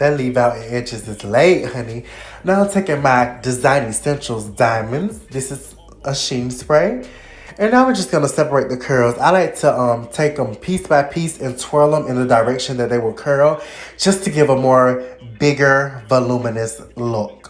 That leave out in inches is late, honey. Now I'm taking my Design Essentials Diamonds. This is a sheen spray. And now we're just going to separate the curls. I like to um, take them piece by piece and twirl them in the direction that they will curl. Just to give a more bigger, voluminous look.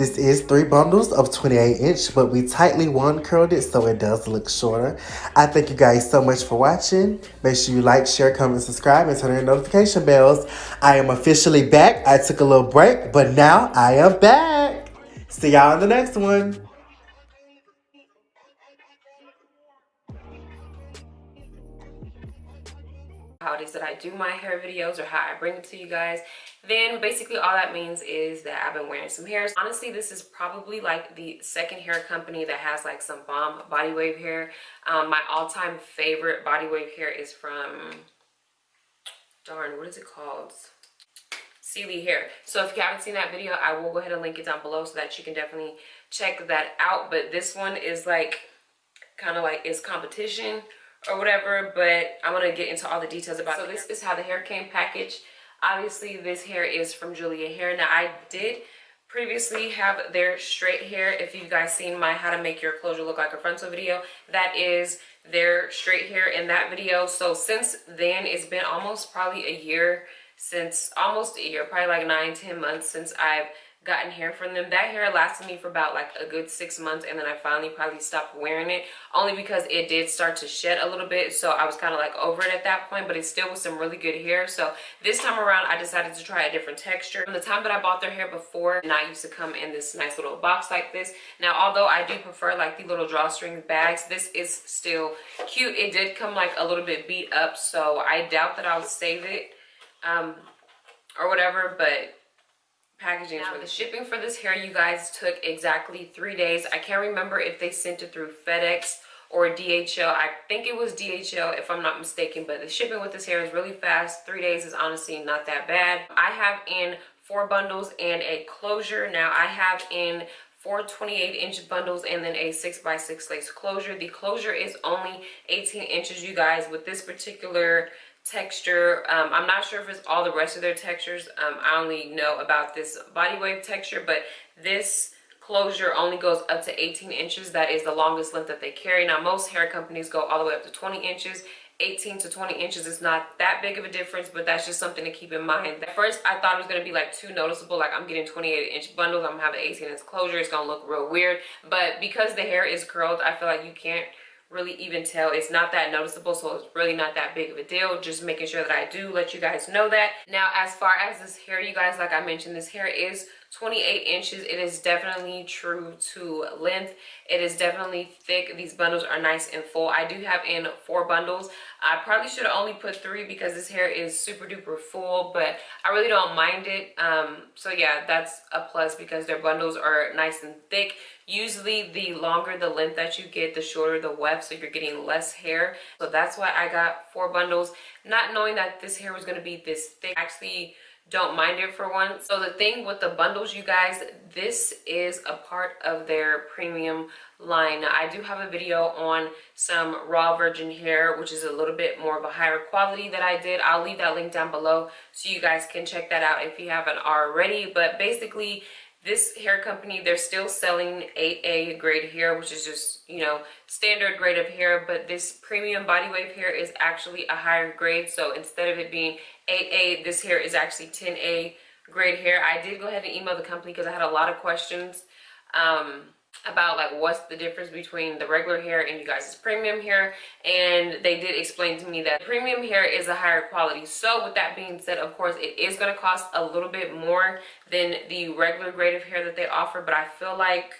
This is three bundles of 28 inch, but we tightly one curled it so it does look shorter. I thank you guys so much for watching. Make sure you like, share, comment, subscribe, and turn on your notification bells. I am officially back. I took a little break, but now I am back. See y'all in the next one. how it is that I do my hair videos or how I bring it to you guys then basically all that means is that I've been wearing some hairs. Honestly this is probably like the second hair company that has like some bomb body wave hair. Um, my all-time favorite body wave hair is from darn what is it called? Sealy hair. So if you haven't seen that video I will go ahead and link it down below so that you can definitely check that out. But this one is like kind of like it's competition or whatever but i'm going to get into all the details about it. so this is how the hair came packaged obviously this hair is from julia hair. Now i did previously have their straight hair. If you guys seen my how to make your closure look like a frontal video that is their straight hair in that video. So since then it's been almost probably a year since almost a year probably like nine ten months since i've gotten hair from them. That hair lasted me for about like a good six months and then I finally probably stopped wearing it only because it did start to shed a little bit. So I was kind of like over it at that point, but it still was some really good hair. So this time around, I decided to try a different texture. From the time that I bought their hair before, not used to come in this nice little box like this. Now, although I do prefer like the little drawstring bags, this is still cute. It did come like a little bit beat up, so I doubt that I'll save it um, or whatever, but packaging now, the shipping for this hair you guys took exactly three days. I can't remember if they sent it through fedex or dhl i think it was dhl if i'm not mistaken but the shipping with this hair is really fast. Three days is honestly not that bad. I have in four bundles and a closure. Now i have in four 28 inch bundles and then a six by six lace closure. The closure is only 18 inches you guys. With this particular texture. Um, i'm not sure if it's all the rest of their textures. Um, i only know about this body wave texture but this closure only goes up to 18 inches. That is the longest length that they carry. Now most hair companies go all the way up to 20 inches. 18 to 20 inches is not that big of a difference but that's just something to keep in mind. At first i thought it was going to be like too noticeable like i'm getting 28 inch bundles i'm having 18 inch closure it's going to look real weird. But because the hair is curled i feel like you can't really even tell. It's not that noticeable so it's really not that big of a deal. Just making sure that i do let you guys know that. Now as far as this hair you guys like i mentioned this hair is 28 inches. It is definitely true to length. It is definitely thick. These bundles are nice and full. I do have in four bundles. I probably should have only put three because this hair is super duper full but i really don't mind it. Um so yeah that's a plus because their bundles are nice and thick. Usually the longer the length that you get the shorter the weft so you're getting less hair. So that's why i got four bundles. Not knowing that this hair was going to be this thick actually don't mind it for once. So the thing with the bundles, you guys, this is a part of their premium line. Now, I do have a video on some raw virgin hair, which is a little bit more of a higher quality that I did. I'll leave that link down below so you guys can check that out if you haven't already. But basically, this hair company they're still selling 8a grade hair which is just you know standard grade of hair but this premium body wave hair is actually a higher grade. So instead of it being 8a this hair is actually 10a grade hair. I did go ahead and email the company because i had a lot of questions. Um about like what's the difference between the regular hair and you guys' premium hair. And they did explain to me that premium hair is a higher quality. So with that being said of course it is going to cost a little bit more than the regular grade of hair that they offer. But i feel like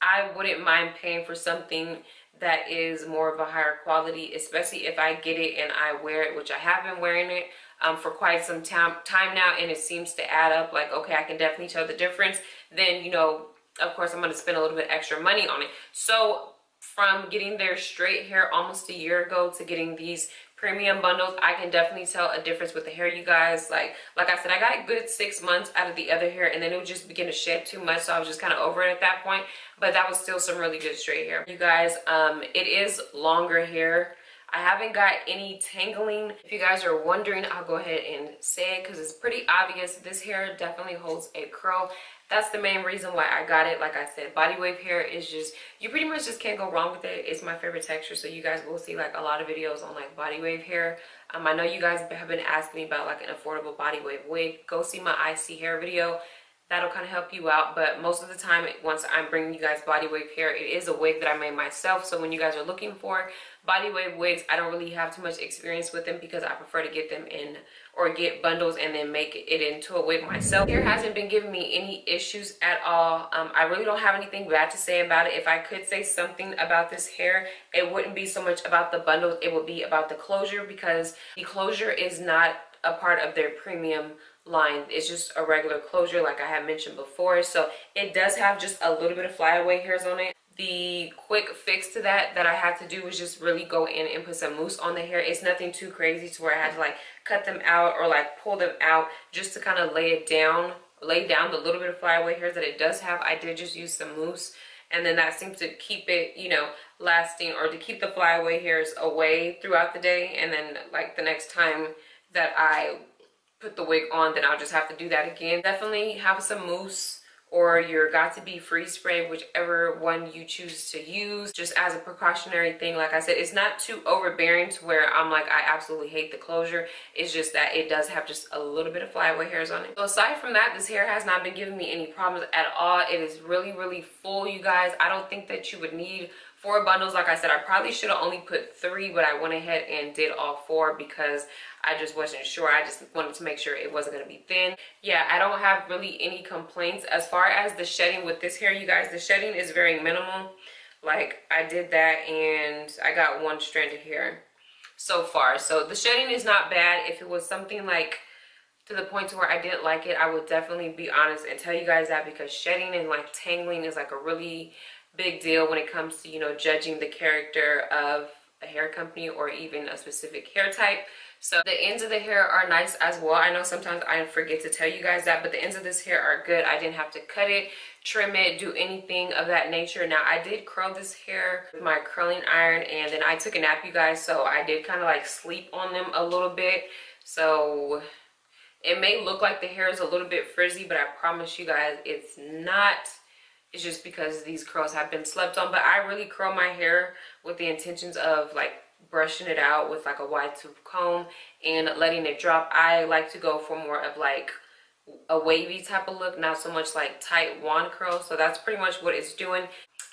i wouldn't mind paying for something that is more of a higher quality especially if i get it and i wear it which i have been wearing it um, for quite some time time now. And it seems to add up like okay i can definitely tell the difference then you know of course i'm going to spend a little bit extra money on it. So from getting their straight hair almost a year ago to getting these premium bundles i can definitely tell a difference with the hair you guys. Like like i said i got good six months out of the other hair and then it would just begin to shed too much so i was just kind of over it at that point. But that was still some really good straight hair. You guys um it is longer hair. I haven't got any tangling. If you guys are wondering, I'll go ahead and say it because it's pretty obvious. This hair definitely holds a curl that's the main reason why I got it. Like I said, body wave hair is just, you pretty much just can't go wrong with it. It's my favorite texture. So you guys will see like a lot of videos on like body wave hair. Um, I know you guys have been asking me about like an affordable body wave wig. Go see my ISEE hair video that'll kind of help you out but most of the time once i'm bringing you guys body wave hair it is a wig that i made myself so when you guys are looking for body wave wigs i don't really have too much experience with them because i prefer to get them in or get bundles and then make it into a wig myself. Hair hasn't been giving me any issues at all. Um, i really don't have anything bad to say about it. If i could say something about this hair it wouldn't be so much about the bundles it would be about the closure because the closure is not a part of their premium line. It's just a regular closure like i had mentioned before. So it does have just a little bit of flyaway hairs on it the quick fix to that that i had to do was just really go in and put some mousse on the hair. It's nothing too crazy to where i had to like cut them out or like pull them out just to kind of lay it down lay down the little bit of flyaway hairs that it does have. I did just use some mousse and then that seems to keep it you know lasting or to keep the flyaway hairs away throughout the day. And then like the next time that i put the wig on, then I'll just have to do that again. Definitely have some mousse or your Got2b free spray whichever one you choose to use just as a precautionary thing. Like i said it's not too overbearing to where i'm like i absolutely hate the closure. It's just that it does have just a little bit of flyaway hairs on it. So aside from that this hair has not been giving me any problems at all. It is really really full you guys. I don't think that you would need four bundles like i said i probably should have only put three but i went ahead and did all four because i just wasn't sure. I just wanted to make sure it wasn't going to be thin. Yeah i don't have really any complaints. As far as the shedding with this hair you guys the shedding is very minimal. Like i did that and i got one strand of hair so far. So the shedding is not bad. If it was something like to the point to where I didn't like it, I would definitely be honest and tell you guys that because shedding and like tangling is like a really big deal when it comes to, you know, judging the character of a hair company or even a specific hair type. So the ends of the hair are nice as well. I know sometimes I forget to tell you guys that, but the ends of this hair are good. I didn't have to cut it, trim it, do anything of that nature. Now I did curl this hair with my curling iron and then I took a nap, you guys. So I did kind of like sleep on them a little bit. So it may look like the hair is a little bit frizzy, but I promise you guys it's not it's just because these curls have been slept on but i really curl my hair with the intentions of like brushing it out with like a wide tooth comb and letting it drop i like to go for more of like a wavy type of look not so much like tight wand curls so that's pretty much what it's doing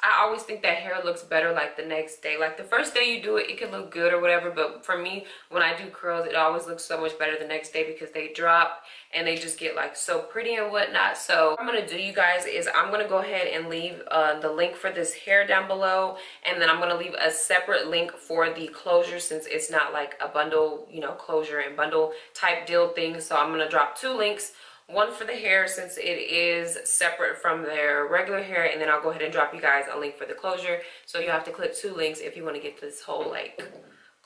I always think that hair looks better like the next day. Like the first day you do it, it can look good or whatever. But for me, when I do curls, it always looks so much better the next day because they drop and they just get like so pretty and whatnot. So what I'm to do, you guys, is I'm to go ahead and leave uh, the link for this hair down below. And then I'm to leave a separate link for the closure since it's not like a bundle, you know, closure and bundle type deal thing. So I'm to drop two links one for the hair since it is separate from their regular hair and then i'll go ahead and drop you guys a link for the closure so you have to click two links if you want to get this whole like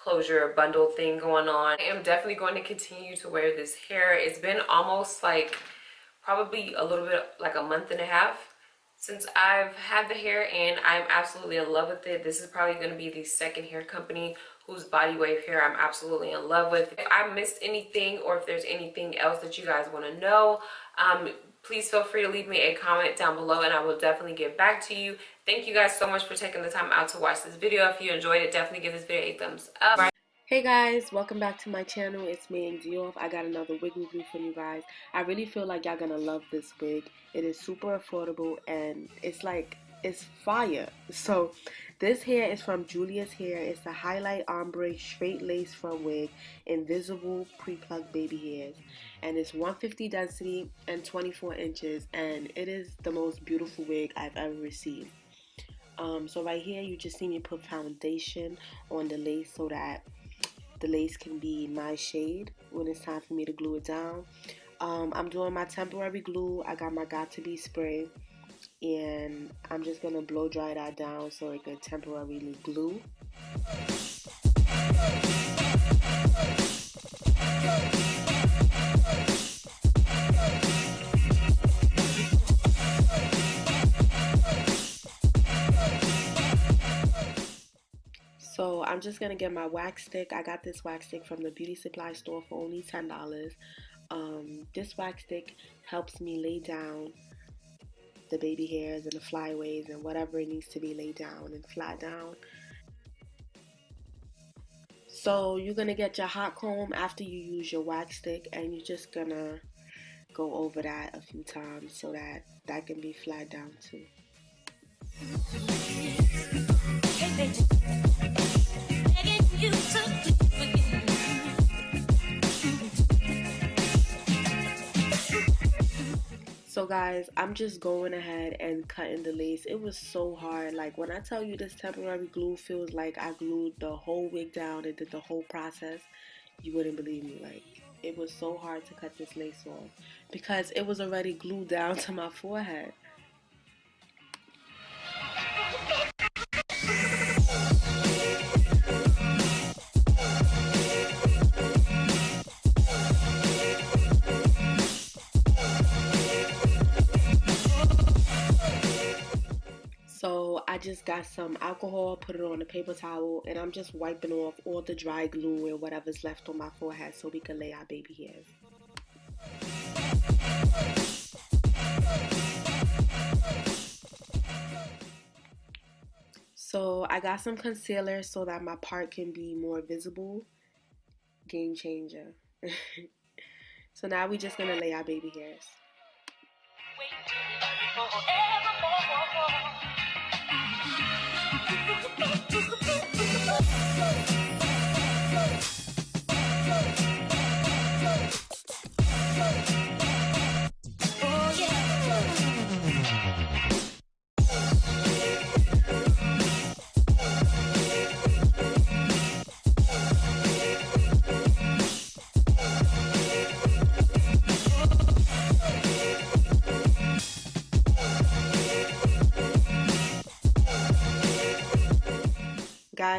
closure bundle thing going on i am definitely going to continue to wear this hair it's been almost like probably a little bit like a month and a half since I've had the hair and I'm absolutely in love with it. This is probably going to be the second hair company whose body wave hair I'm absolutely in love with. If I missed anything or if there's anything else that you guys want to know, um, please feel free to leave me a comment down below and I will definitely get back to you. Thank you guys so much for taking the time out to watch this video. If you enjoyed it, definitely give this video a thumbs up. Hey guys, welcome back to my channel. It's me and Dioff. I got another wig review for you guys. I really feel like y'all gonna love this wig. It is super affordable and it's like is fire. So this hair is from Julia's Hair. It's a highlight ombre straight lace front wig, invisible pre-plucked baby hairs. And it's 150 density and 24 inches. And it is the most beautiful wig I've ever received. Um, so right here, you just see me put foundation on the lace so that the lace can be my shade when it's time for me to glue it down. Um, I'm doing my temporary glue. I got my Got2b spray and I'm just gonna blow dry that down so it can temporarily glue. So I'm just gonna get my wax stick. I got this wax stick from the beauty supply store for only $10. Um, this wax stick helps me lay down the baby hairs and the flyaways and whatever it needs to be laid down and flat down. So you're gonna get your hot comb after you use your wax stick and you're just gonna go over that a few times so that that can be flat down too. So guys, I'm just going ahead and cutting the lace. It was so hard. Like when I tell you this temporary glue feels like I glued the whole wig down and did the whole process, you wouldn't believe me. Like it was so hard to cut this lace off because it was already glued down to my forehead. Just got some alcohol, put it on a paper towel, and I'm just wiping off all the dry glue and whatever's left on my forehead so we can lay our baby hairs. So I got some concealer so that my part can be more visible. Game changer. so now we're just gonna lay our baby hairs. Hey!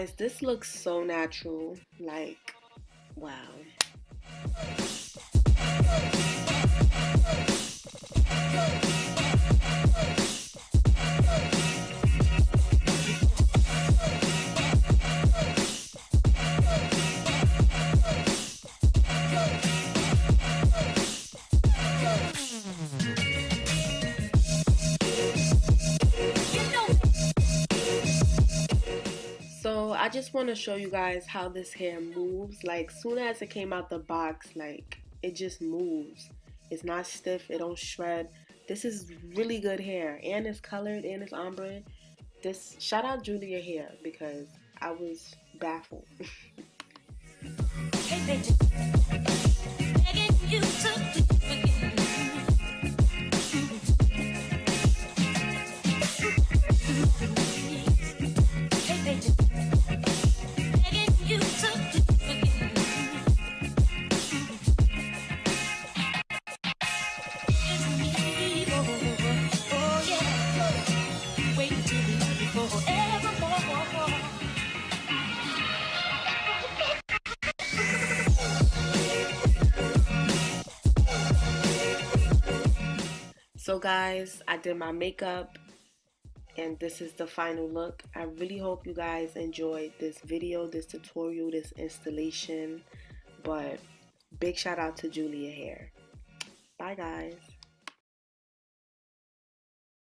Guys, this looks so natural. Like, wow. Just want to show you guys how this hair moves. Like, soon as it came out the box, like, it just moves. It's not stiff. It don't shred. This is really good hair. And it's colored and it's ombre. This, shout out Julia Hair because I was baffled. So guys, I did my makeup and this is the final look. I really hope you guys enjoyed this video, this tutorial, this installation. But big shout out to Julia Hair. Bye guys.